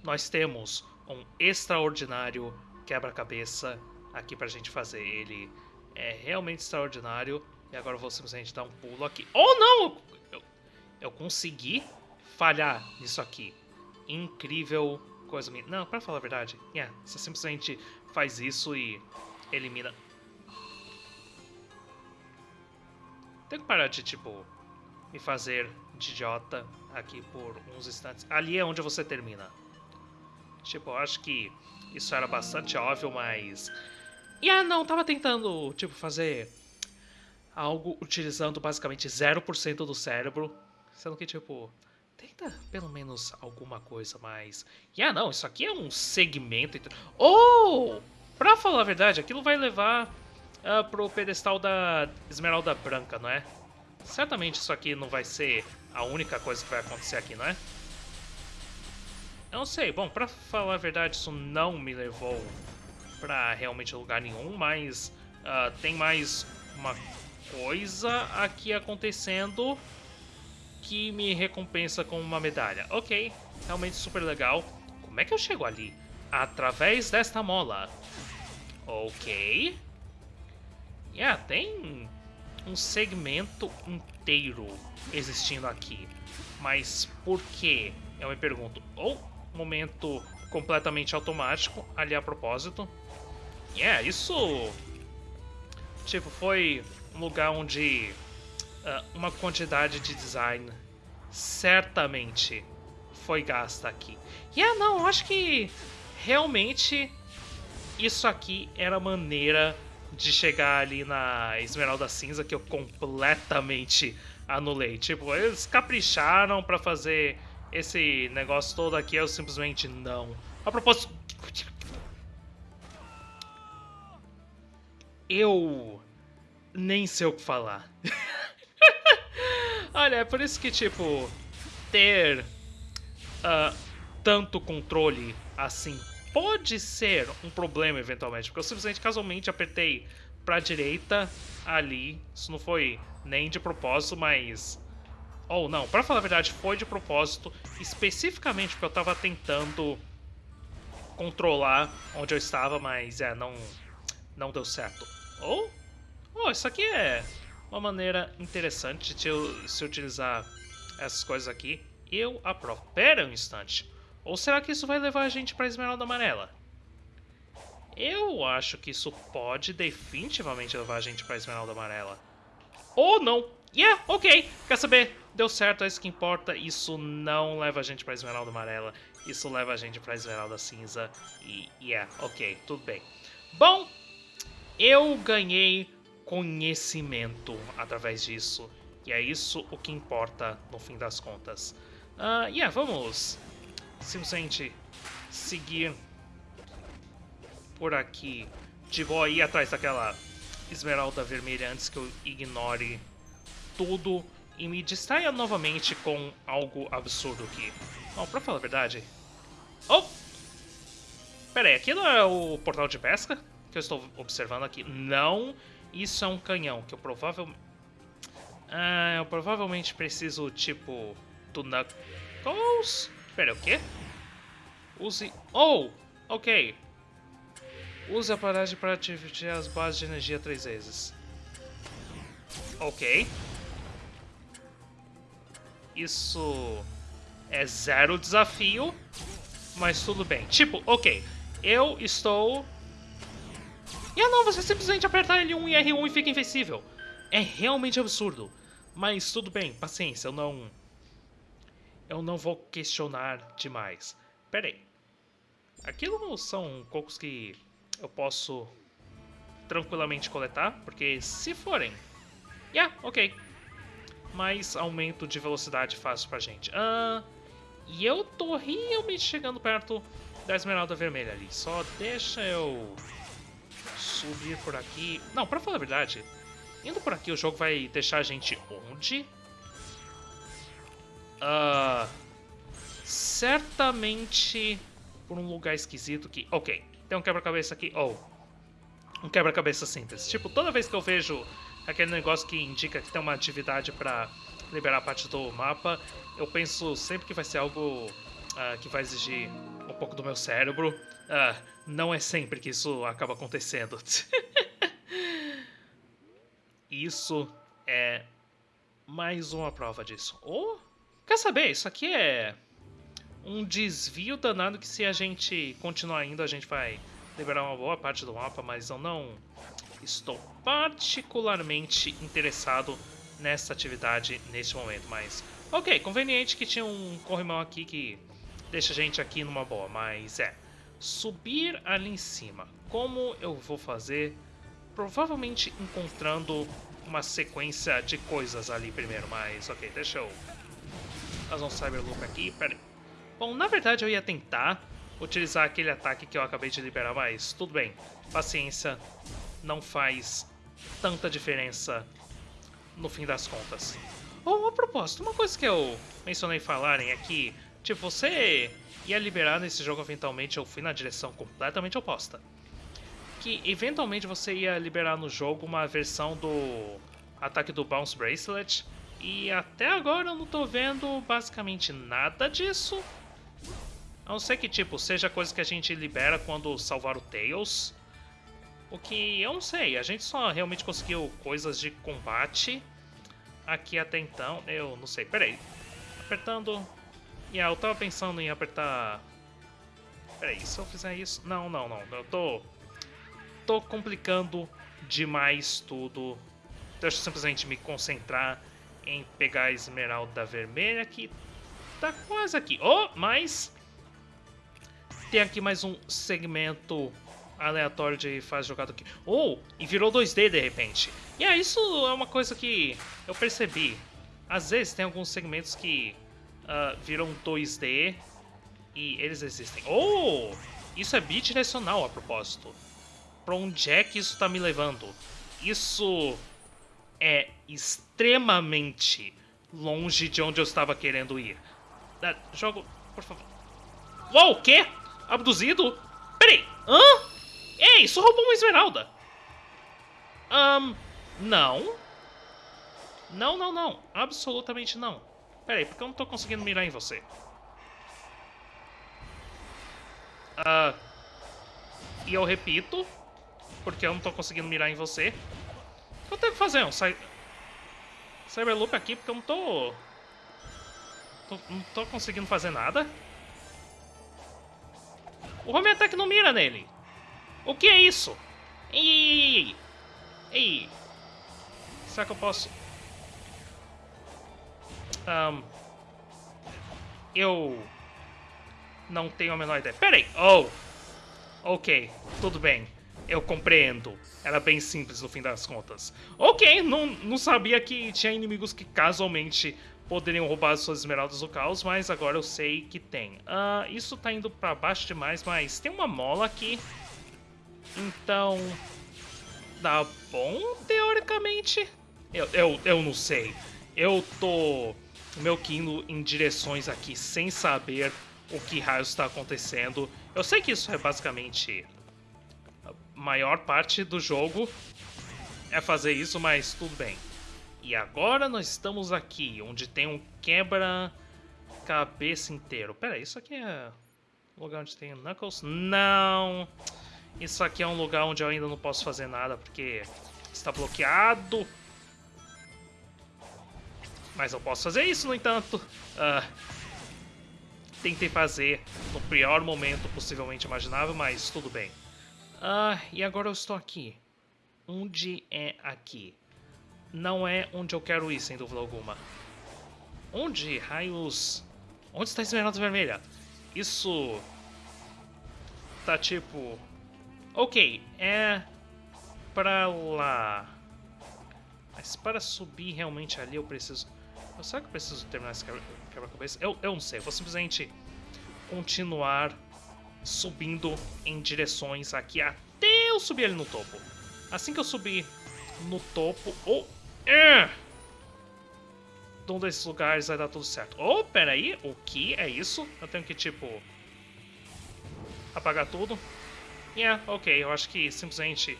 Speaker 1: Nós temos um extraordinário quebra-cabeça aqui pra gente fazer. Ele é realmente extraordinário. E agora eu vou simplesmente dar um pulo aqui. Oh, não! Eu, eu consegui falhar nisso aqui. Incrível coisa minha. Não, pra falar a verdade, yeah, você simplesmente faz isso e elimina Tenho que parar de, tipo, me fazer de idiota aqui por uns instantes. Ali é onde você termina. Tipo, eu acho que isso era bastante óbvio, mas... E ah, não, tava tentando, tipo, fazer algo utilizando basicamente 0% do cérebro. Sendo que, tipo, tenta pelo menos alguma coisa mais... E ah, não, isso aqui é um segmento... Oh! Pra falar a verdade, aquilo vai levar uh, pro pedestal da Esmeralda Branca, não é? Certamente isso aqui não vai ser a única coisa que vai acontecer aqui, não é? Eu não sei. Bom, pra falar a verdade, isso não me levou pra realmente lugar nenhum, mas uh, tem mais uma coisa aqui acontecendo que me recompensa com uma medalha. Ok, realmente super legal. Como é que eu chego ali? Através desta mola. Ok. Yeah, tem um segmento inteiro existindo aqui. Mas por quê? Eu me pergunto. Ou momento completamente automático, ali a propósito. Yeah, isso... Tipo, foi um lugar onde uh, uma quantidade de design certamente foi gasta aqui. Yeah, não, eu acho que realmente isso aqui era maneira de chegar ali na Esmeralda Cinza que eu completamente anulei. Tipo, eles capricharam para fazer esse negócio todo aqui, eu simplesmente não. A propósito... Eu nem sei o que falar. Olha, é por isso que, tipo, ter uh, tanto controle assim pode ser um problema eventualmente, porque eu simplesmente casualmente apertei pra direita ali, isso não foi nem de propósito, mas... Ou oh, não, pra falar a verdade, foi de propósito, especificamente porque eu tava tentando controlar onde eu estava, mas é, não, não deu certo. Ou, oh, oh, isso aqui é uma maneira interessante de se utilizar essas coisas aqui. Eu aprovo. Pera um instante. Ou será que isso vai levar a gente para Esmeralda Amarela? Eu acho que isso pode definitivamente levar a gente para Esmeralda Amarela. Ou não. Yeah, ok. Quer saber? Deu certo, é isso que importa. Isso não leva a gente para Esmeralda Amarela. Isso leva a gente para Esmeralda Cinza. E yeah, ok, tudo bem. Bom, eu ganhei conhecimento através disso. E é isso o que importa no fim das contas. Uh, yeah, vamos simplesmente seguir por aqui. De boa ir atrás daquela esmeralda vermelha antes que eu ignore tudo e me distraia novamente com algo absurdo aqui. Bom, pra falar a verdade... Oh! Pera aí, aqui não é o portal de pesca que eu estou observando aqui? Não, isso é um canhão que eu provavelmente... Ah, eu provavelmente preciso, tipo, do Knuckles? Pera, o quê? Use... Oh! Ok. Use a paragem para ativar as bases de energia três vezes. Ok. Isso é zero desafio, mas tudo bem. Tipo, ok, eu estou... E ah não, você simplesmente aperta L1 e R1 e fica invencível. É realmente absurdo. Mas tudo bem, paciência, eu não... Eu não vou questionar demais. Pera aí. Aquilo são cocos que eu posso tranquilamente coletar, porque se forem... Yeah, ok. Mais aumento de velocidade fácil pra gente. Ah, e eu tô realmente chegando perto da esmeralda vermelha ali. Só deixa eu subir por aqui. Não, pra falar a verdade, indo por aqui o jogo vai deixar a gente onde? Uh, certamente por um lugar esquisito que... Ok, tem um quebra-cabeça aqui. Oh, um quebra-cabeça simples. Tipo, toda vez que eu vejo aquele negócio que indica que tem uma atividade pra liberar parte do mapa, eu penso sempre que vai ser algo uh, que vai exigir um pouco do meu cérebro. Uh, não é sempre que isso acaba acontecendo. isso é mais uma prova disso. Oh, quer saber, isso aqui é um desvio danado que se a gente continuar indo, a gente vai liberar uma boa parte do mapa, mas eu não estou particularmente interessado nessa atividade neste momento, mas... Ok, conveniente que tinha um corrimão aqui que deixa a gente aqui numa boa, mas é... Subir ali em cima, como eu vou fazer? Provavelmente encontrando uma sequência de coisas ali primeiro, mas ok, deixa eu fazer um Cyber Loop aqui, pera aí. Bom, na verdade eu ia tentar utilizar aquele ataque que eu acabei de liberar, mas tudo bem, paciência, não faz tanta diferença no fim das contas. Oh, a propósito, uma coisa que eu mencionei falarem é que, tipo, você ia liberar nesse jogo eventualmente, eu fui na direção completamente oposta. Que eventualmente você ia liberar no jogo uma versão do ataque do Bounce Bracelet, e até agora eu não tô vendo basicamente nada disso. A não ser que, tipo, seja coisa que a gente libera quando salvar o Tails. O que eu não sei, a gente só realmente conseguiu coisas de combate aqui até então. Eu não sei, peraí. Apertando. Yeah, eu tava pensando em apertar. Peraí, se eu fizer isso. Não, não, não. Eu tô. Tô complicando demais tudo. Deixa eu simplesmente me concentrar em pegar a esmeralda vermelha que tá quase aqui. Oh, mas. Tem aqui mais um segmento aleatório de fase jogado aqui. Oh, e virou 2D de repente. E yeah, isso é uma coisa que eu percebi. Às vezes tem alguns segmentos que uh, viram 2D e eles existem. Oh, isso é bidirecional a propósito. Pra onde é que isso tá me levando? Isso é extremamente longe de onde eu estava querendo ir. Uh, jogo, por favor. Uau, o quê? Abduzido? Peraí, hã? Ei, isso roubou uma esmeralda. Um, não. Não, não, não. Absolutamente não. Pera aí, porque eu não tô conseguindo mirar em você? Uh, e eu repito, porque eu não tô conseguindo mirar em você. Eu tenho que fazer um cy Cyberloop aqui, porque eu não tô... tô... Não tô conseguindo fazer nada. O Home Attack não mira nele. O que é isso? Ei, ei, ei, ei. Será que eu posso... Um, eu não tenho a menor ideia. Pera aí. Oh. Ok. Tudo bem. Eu compreendo. Era bem simples no fim das contas. Ok. Não, não sabia que tinha inimigos que casualmente poderiam roubar as suas esmeraldas do caos, mas agora eu sei que tem. Uh, isso tá indo pra baixo demais, mas tem uma mola aqui. Então, dá bom, teoricamente. Eu, eu, eu não sei. eu tô meu indo em direções aqui sem saber o que raios está acontecendo. Eu sei que isso é basicamente maior parte do jogo é fazer isso, mas tudo bem. E agora nós estamos aqui, onde tem um quebra-cabeça inteiro. Pera, isso aqui é um lugar onde tem Knuckles? Não! Isso aqui é um lugar onde eu ainda não posso fazer nada, porque está bloqueado. Mas eu posso fazer isso, no entanto. Uh, tentei fazer no pior momento possivelmente imaginável, mas tudo bem. Uh, e agora eu estou aqui. Onde é aqui? Não é onde eu quero ir, sem dúvida alguma. Onde, raios... Onde está a esmeralda vermelha? Isso... Tá tipo... Ok, é... Pra lá... Mas para subir realmente ali eu preciso... Será que eu preciso terminar esse quebra-cabeça? Eu, eu não sei, eu vou simplesmente continuar subindo em direções aqui até eu subir ali no topo. Assim que eu subir no topo... Oh! É! De um desses lugares vai dar tudo certo. Oh, peraí, o que é isso? Eu tenho que, tipo... Apagar tudo? Yeah, ok, eu acho que simplesmente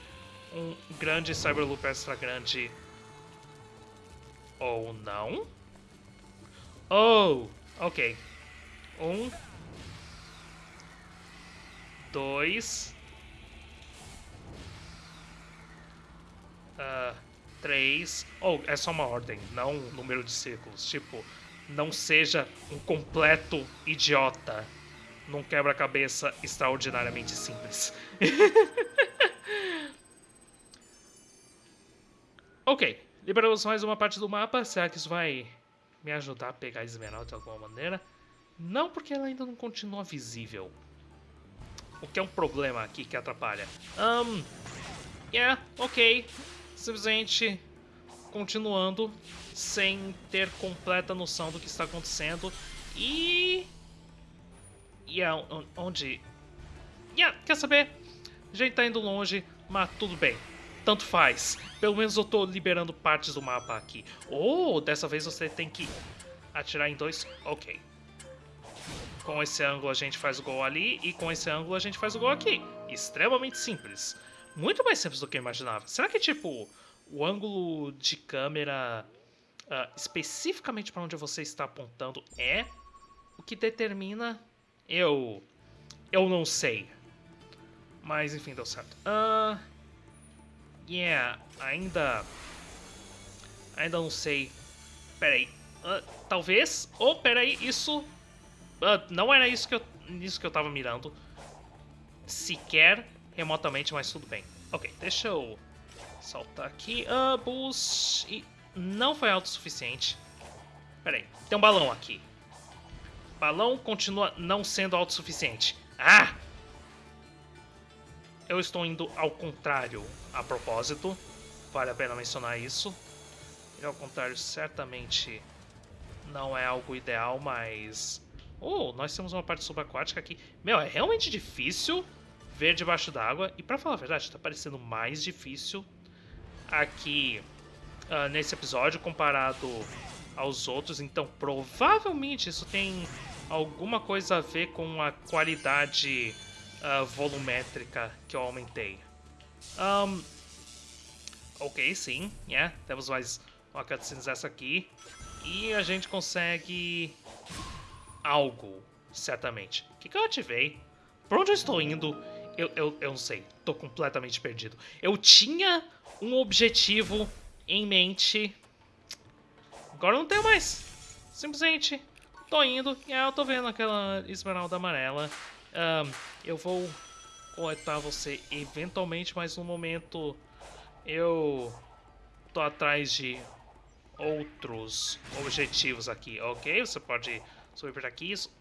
Speaker 1: um grande Cyberloop extra grande... Ou não? Oh, ok. Um. Dois. Uh, três. Oh, é só uma ordem, não um número de círculos. Tipo, não seja um completo idiota num quebra-cabeça extraordinariamente simples. ok, liberamos mais uma parte do mapa. Será que isso vai me ajudar a pegar a esmeralda de alguma maneira. Não porque ela ainda não continua visível. O que é um problema aqui que atrapalha. Um, yeah, ok. Simplesmente continuando sem ter completa noção do que está acontecendo. E... E yeah, onde... Yeah, quer saber? A gente tá indo longe, mas tudo bem tanto faz. Pelo menos eu tô liberando partes do mapa aqui. Oh, dessa vez você tem que atirar em dois... Ok. Com esse ângulo a gente faz o gol ali e com esse ângulo a gente faz o gol aqui. Extremamente simples. Muito mais simples do que eu imaginava. Será que, tipo, o ângulo de câmera uh, especificamente para onde você está apontando é o que determina... Eu... Eu não sei. Mas, enfim, deu certo. Uh, Yeah, ainda... Ainda não sei. Peraí. Uh, talvez... Oh, peraí, isso... Uh, não era isso que, eu, isso que eu tava mirando. Sequer remotamente, mas tudo bem. Ok, deixa eu saltar aqui. Uh, boost... E não foi alto o suficiente. Peraí, tem um balão aqui. Balão continua não sendo alto o suficiente. Ah! Eu estou indo ao contrário a propósito. Vale a pena mencionar isso. E ao contrário, certamente não é algo ideal, mas... Oh, nós temos uma parte subaquática aqui. Meu, é realmente difícil ver debaixo d'água. E pra falar a verdade, está parecendo mais difícil aqui uh, nesse episódio comparado aos outros. Então, provavelmente isso tem alguma coisa a ver com a qualidade uh, volumétrica que eu aumentei. Um, ok, sim, yeah, temos mais uma cutscene dessa aqui. E a gente consegue algo, certamente. Que, eu ativei? Por onde eu estou indo? Eu, eu, eu não sei, tô completamente perdido. Eu tinha um objetivo em mente. Agora não tenho mais. Simplesmente tô indo e ah, eu tô vendo aquela esmeralda amarela. Um, eu vou coletar você eventualmente, mas no momento eu tô atrás de outros objetivos aqui, ok? Você pode subir por aqui. Isso...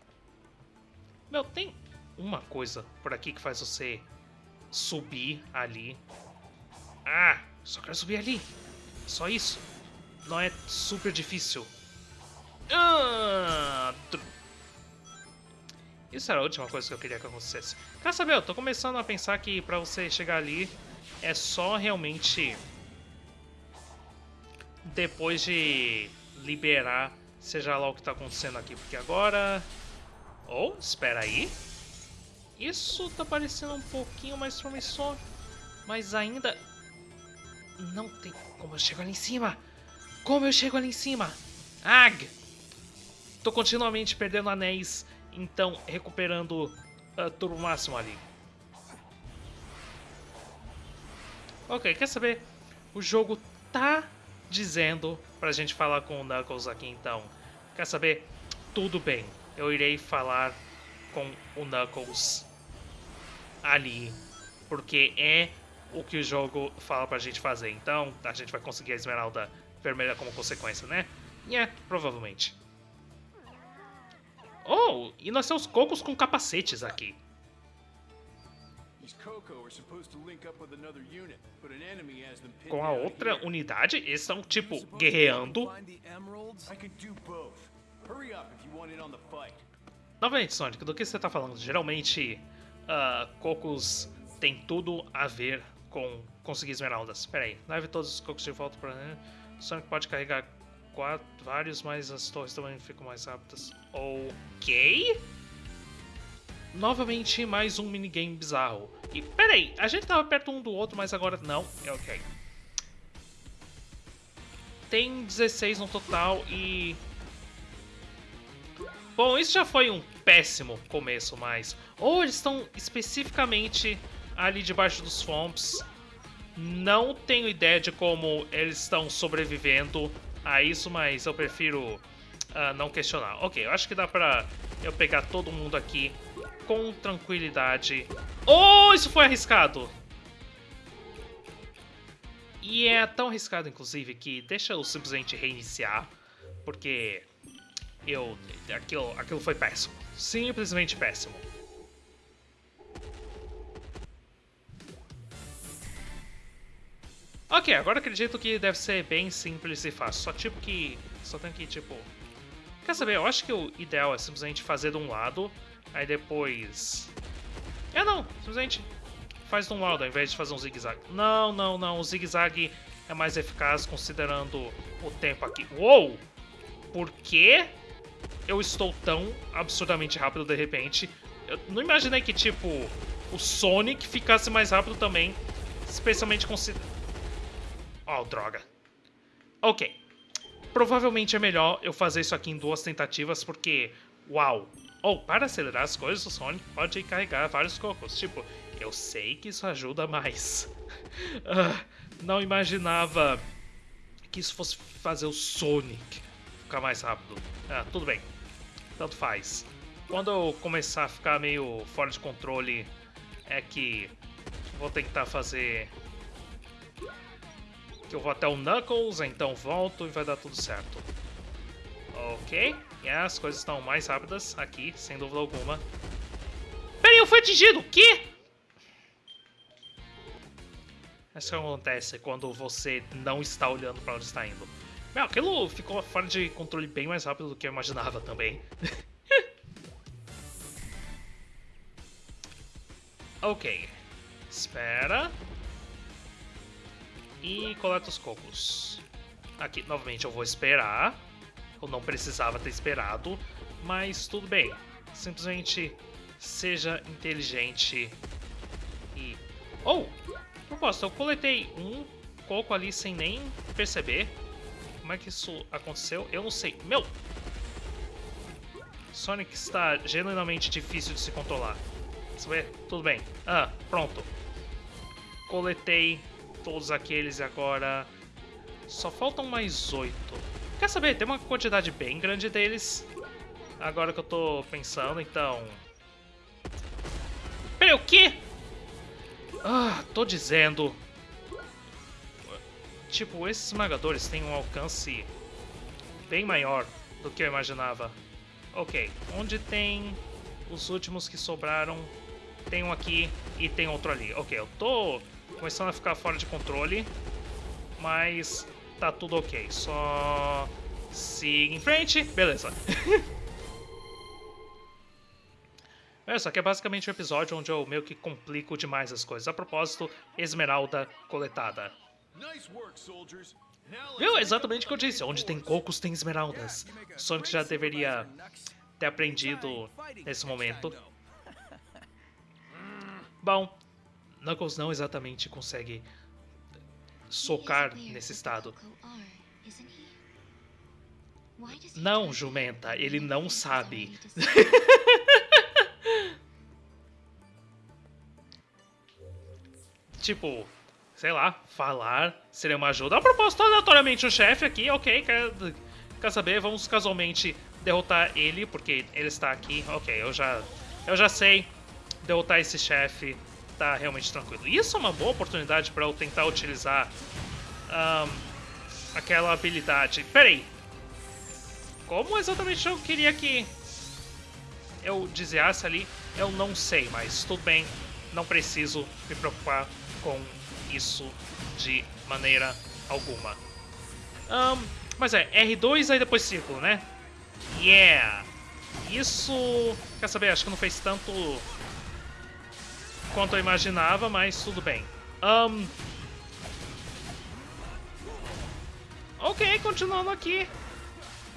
Speaker 1: Meu, tem uma coisa por aqui que faz você subir ali. Ah, só quero subir ali. Só isso. Não é super difícil. Ah, isso era a última coisa que eu queria que acontecesse. Quer saber, eu tô começando a pensar que pra você chegar ali é só realmente depois de liberar, seja lá o que tá acontecendo aqui. Porque agora... Oh, espera aí. Isso tá parecendo um pouquinho mais promissor, mas ainda não tem como eu chego ali em cima. Como eu chego ali em cima? Ag! Tô continuamente perdendo anéis, então recuperando uh, tudo o máximo ali. Ok, quer saber? O jogo tá dizendo pra gente falar com o Knuckles aqui, então. Quer saber? Tudo bem, eu irei falar com o Knuckles ali, porque é o que o jogo fala pra gente fazer. Então, a gente vai conseguir a esmeralda vermelha como consequência, né? É, yeah, provavelmente. Oh, e nós temos cocos com capacetes aqui. Com a outra unidade, eles estão, tipo, guerreando. Novamente, Sonic, do que você está falando? Geralmente, uh, cocos tem tudo a ver com conseguir esmeraldas. Pera aí, leve todos os cocos de volta para... Sonic pode carregar quatro, vários, mas as torres também ficam mais rápidas. Ok. Novamente, mais um minigame bizarro. E peraí, a gente tava perto um do outro, mas agora não. É ok. Tem 16 no total e... Bom, isso já foi um péssimo começo, mas... Ou eles estão especificamente ali debaixo dos swamps. Não tenho ideia de como eles estão sobrevivendo a isso, mas eu prefiro uh, não questionar. Ok, eu acho que dá pra eu pegar todo mundo aqui com tranquilidade. Oh, isso foi arriscado! E é tão arriscado, inclusive, que deixa eu simplesmente reiniciar, porque eu... aquilo, aquilo foi péssimo. Simplesmente péssimo. Ok, agora acredito que deve ser bem simples e fácil. Só tipo que... Só tem que, tipo... Quer saber? Eu acho que o ideal é simplesmente fazer de um lado, aí depois... É, não. Simplesmente faz um lado ao invés de fazer um zigue-zague. Não, não, não. O zigue-zague é mais eficaz considerando o tempo aqui. Uou! Por que eu estou tão absurdamente rápido de repente? Eu não imaginei que, tipo, o Sonic ficasse mais rápido também, especialmente considerando Oh, droga. Ok. Provavelmente é melhor eu fazer isso aqui em duas tentativas, porque... Uau! Ou, para acelerar as coisas, o Sonic pode carregar vários cocos. Tipo, eu sei que isso ajuda mais. uh, não imaginava que isso fosse fazer o Sonic ficar mais rápido. Ah, tudo bem. Tanto faz. Quando eu começar a ficar meio fora de controle, é que vou tentar fazer que eu vou até o Knuckles, então volto e vai dar tudo certo. Ok, e as coisas estão mais rápidas aqui, sem dúvida alguma. Peraí, eu fui atingido! O quê? Isso que acontece quando você não está olhando para onde está indo. Meu, aquilo ficou fora de controle bem mais rápido do que eu imaginava também. ok. Espera e coleta os cocos. Aqui, novamente, eu vou esperar. Eu não precisava ter esperado, mas tudo bem. Simplesmente seja inteligente e... Oh! Proposta, eu coletei um coco ali sem nem perceber. Como é que isso aconteceu? Eu não sei. Meu! Sonic está genuinamente difícil de se controlar. Você vê? Tudo bem. Ah, pronto. Coletei todos aqueles agora. Só faltam mais oito. Quer saber? Tem uma quantidade bem grande deles. Agora que eu tô pensando, então... Peraí, o quê? Ah, tô dizendo... Tipo, esses esmagadores têm um alcance bem maior do que eu imaginava. Ok, onde tem os últimos que sobraram? Tem um aqui e tem outro ali. Ok, eu tô começando a ficar fora de controle, mas tá tudo ok. Só siga em frente, beleza. Essa aqui é basicamente um episódio onde eu meio que complico demais as coisas. A propósito, esmeralda coletada. Viu? Exatamente o que eu disse. Onde tem cocos, tem esmeraldas. Sonic já deveria ter aprendido nesse momento. Bom, Knuckles não exatamente consegue socar nesse estado. Não, jumenta, ele não sabe. tipo, sei lá, falar seria uma ajuda. A propósito, aleatoriamente o chefe aqui, ok, quer, quer saber? Vamos casualmente derrotar ele, porque ele está aqui. Ok, eu já, eu já sei derrotar esse chefe, tá realmente tranquilo. Isso é uma boa oportunidade para eu tentar utilizar um, aquela habilidade. Peraí, como exatamente eu queria que eu desviasse ali, eu não sei, mas tudo bem, não preciso me preocupar com isso de maneira alguma. Um, mas é, R2 aí depois círculo, né? Yeah! Isso, quer saber, acho que não fez tanto quanto eu imaginava, mas tudo bem. Um, ok, continuando aqui.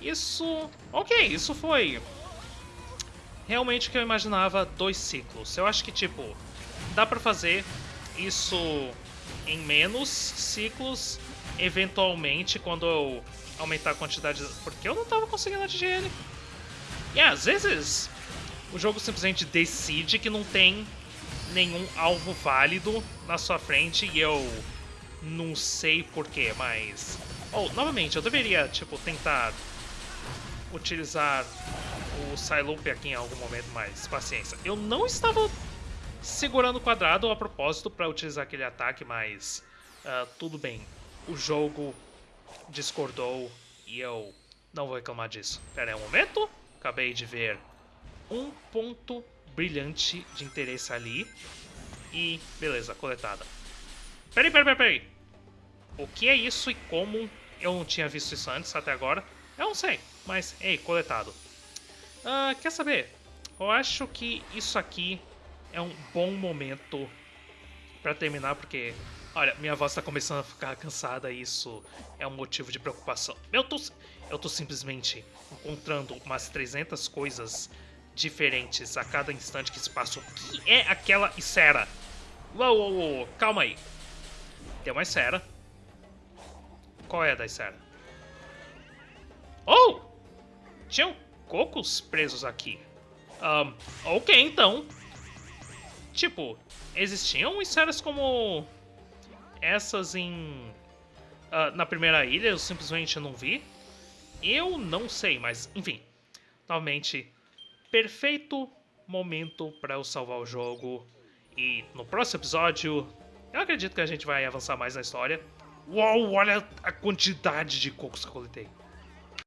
Speaker 1: Isso... Ok, isso foi realmente o que eu imaginava dois ciclos. Eu acho que, tipo, dá pra fazer isso em menos ciclos, eventualmente, quando eu aumentar a quantidade... Porque eu não tava conseguindo atingir ele. E às vezes o jogo simplesmente decide que não tem nenhum alvo válido na sua frente e eu não sei porquê, mas... Oh, novamente, eu deveria, tipo, tentar utilizar o Psyloop aqui em algum momento, mas paciência. Eu não estava segurando o quadrado a propósito para utilizar aquele ataque, mas uh, tudo bem. O jogo discordou e eu não vou reclamar disso. Pera aí um momento. Acabei de ver um ponto brilhante de interesse ali. E beleza, coletada. Peraí, peraí, peraí, peraí. O que é isso e como eu não tinha visto isso antes até agora? Eu não sei, mas ei, coletado. Uh, quer saber? Eu acho que isso aqui é um bom momento para terminar, porque, olha, minha voz tá começando a ficar cansada e isso é um motivo de preocupação. Eu tô, eu tô simplesmente encontrando umas 300 coisas diferentes a cada instante que se passa. O que é aquela Isera? Uou, uou, uou, calma aí. Tem uma Isera. Qual é a da Isera? Oh! Tinham cocos presos aqui. Um, ok, então. Tipo, existiam esferas como essas em... Uh, na primeira ilha, eu simplesmente não vi. Eu não sei, mas enfim. Novamente, perfeito momento para eu salvar o jogo. E no próximo episódio, eu acredito que a gente vai avançar mais na história. Uau, olha a quantidade de cocos que eu coletei.